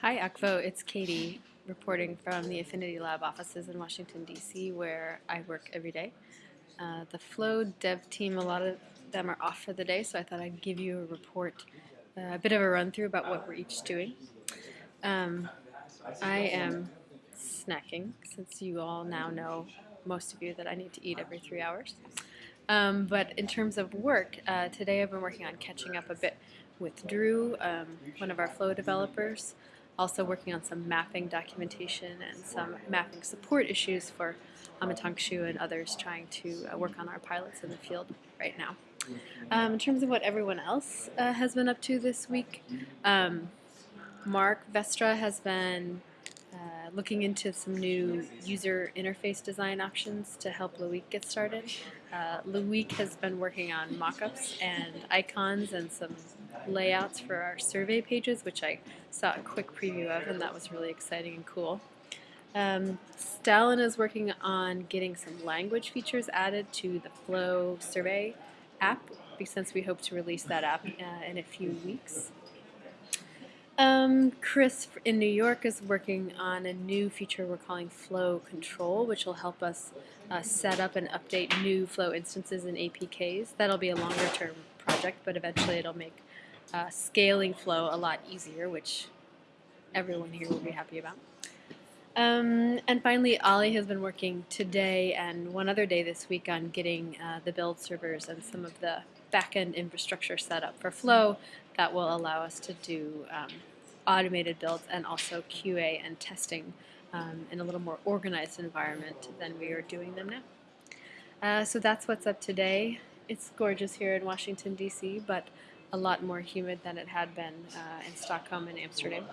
Hi, Akvo. It's Katie reporting from the Affinity Lab offices in Washington, D.C., where I work every day. Uh, the Flow dev team, a lot of them are off for the day, so I thought I'd give you a report, uh, a bit of a run through about what we're each doing. Um, I am snacking, since you all now know, most of you, that I need to eat every three hours. Um, but in terms of work, uh, today I've been working on catching up a bit with Drew, um, one of our Flow developers, also working on some mapping documentation and some mapping support issues for Amatangshu and others trying to uh, work on our pilots in the field right now. Um, in terms of what everyone else uh, has been up to this week, um, Mark Westra has been uh, looking into some new user interface design options to help Loic get started. Uh, Loic has been working on mockups and icons and some layouts for our survey pages, which I saw a quick preview of, and that was really exciting and cool. Um, Stalin is working on getting some language features added to the Flow survey app, since we hope to release that app uh, in a few weeks. Um, Chris in New York is working on a new feature we're calling Flow Control, which will help us uh, set up and update new Flow instances in APKs. That'll be a longer term project, but eventually it'll make uh, scaling Flow a lot easier, which everyone here will be happy about. Um, and finally, Ollie has been working today and one other day this week on getting uh, the build servers and some of the backend infrastructure set up for Flow that will allow us to do um, automated builds and also QA and testing um, in a little more organized environment than we are doing them now. Uh, so that's what's up today. It's gorgeous here in Washington, D.C., but a lot more humid than it had been uh, in Stockholm and Amsterdam.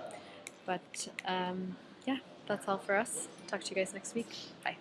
But um, yeah, that's all for us. Talk to you guys next week. Bye.